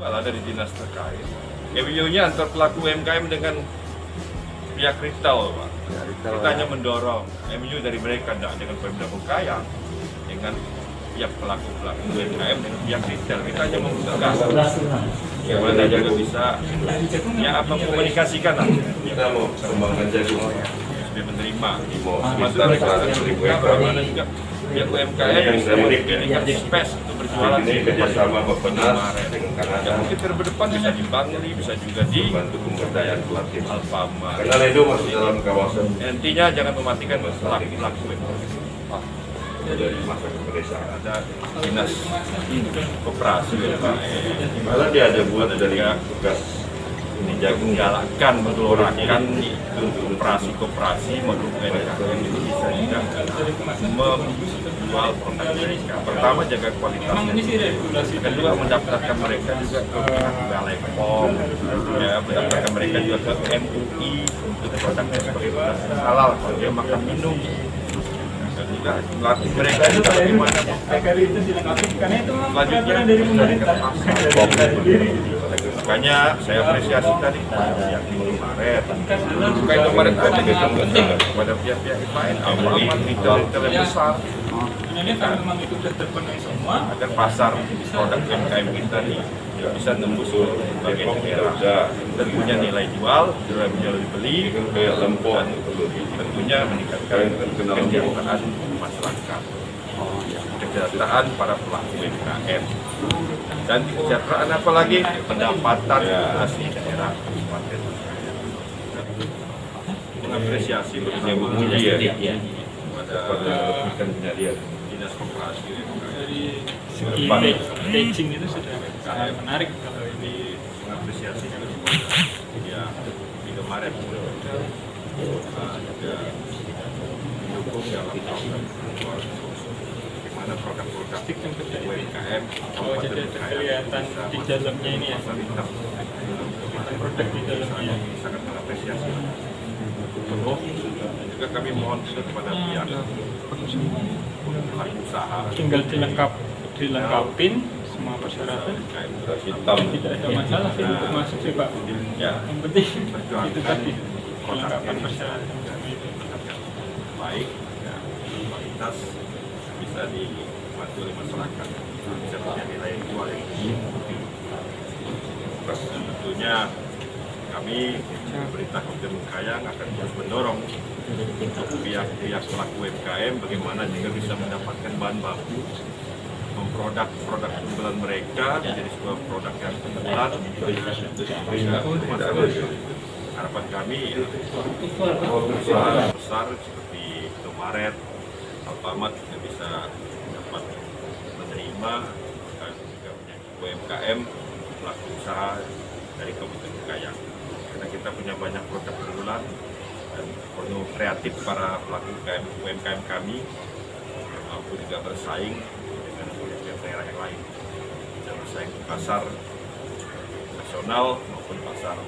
ada di dinas terkait. MOU-nya antar pelaku UMKM dengan pihak retail, Pak. Kita hanya mendorong MOU dari mereka tidak dengan Pemda Bengkayang dengan pihak pelaku pelaku UMKM dengan pihak retail. Kita hanya membutuhkan bagaimana juga bisa ya apa komunikasikan lah. Kita mau kembangkan jagung. Sudah menerima. Kita sekarang menerima beri bagaimana juga pihak UMKM Yang bisa memberikan space untuk berjualan Ini kerjasama Bapenas dengan Ya, Kanada mungkin ke depan bisa di Bangli, bisa juga di membantu pemberdayaan pelatih. Alfamart. Karena itu masih dalam kawasan? Intinya jangan mematikan pelaku pelaku dari masa kepedesaan. Ada dinas koperasi UMKM. Malah dia ada buat dari tugas ini jagung menggalakkan menggelorakan koperasi-koperasi maupun UMKM itu bisa juga menjual produk mereka. Pertama jaga kualitasnya. Kedua mendaftarkan mereka juga ke Balai POM, ya mendaftarkan mereka juga ke MUI untuk produk halal kalau dia makan minum. Juga melatih mereka juga bagaimana selanjutnya pemerintah. Makanya saya apresiasi tadi yang di Maret. Bukan Maret aja gitu penting kepada pihak-pihak lain, aman retail-retail yang besar Sebenarnya kalau memang itu sudah terpenuhi semua, agar pasar produk UMKM kita nih ya bisa tembus daerah dan punya nilai jual, nilai jual dibeli, kayak lempok. Dan tentunya meningkatkan kesejahteraan masyarakat, kesejahteraan para pelaku UMKM dan kesejahteraan apalagi? Pendapatan asli daerah kabupaten. Mengapresiasi menguji ya pada ikan punya dia. Dinas koperasi UMKM. dari segi staging itu sudah sangat menarik kalau ini mengapresiasi juga ya di kemarin juga mendukung dalam program bagaimana produk-produk yang terjadi. UMKM Oh, jadi kelihatan di dalamnya ini ya. produk di dalamnya. sangat mengapresiasi dan juga kami mohon kepada pihak usaha Tinggal dilengkap, dilengkapin semua persyaratan. Tidak ada masalah sih untuk masuk sih Pak. ya Yang penting itu tadi kelengkapan persyaratan. baik ya, kualitas bisa dibantu oleh masyarakat bisa punya nilai jual yang tinggi tentunya kami pemerintah Kabupaten Bengkayang akan terus mendorong untuk pihak-pihak pelaku UMKM bagaimana juga bisa mendapatkan bahan baku memproduk produk unggulan mereka menjadi sebuah produk yang unggulan harapan kami ya, besar seperti Indomaret, Alfamart juga bisa dapat menerima dan juga UMKM pelaku usaha dari Kabupaten Bengkayang kita punya banyak produk unggulan dan perlu kreatif para pelaku UMKM, kami. Mampu juga bersaing dengan pihak daerah yang lain. Bisa bersaing di pasar nasional maupun pasar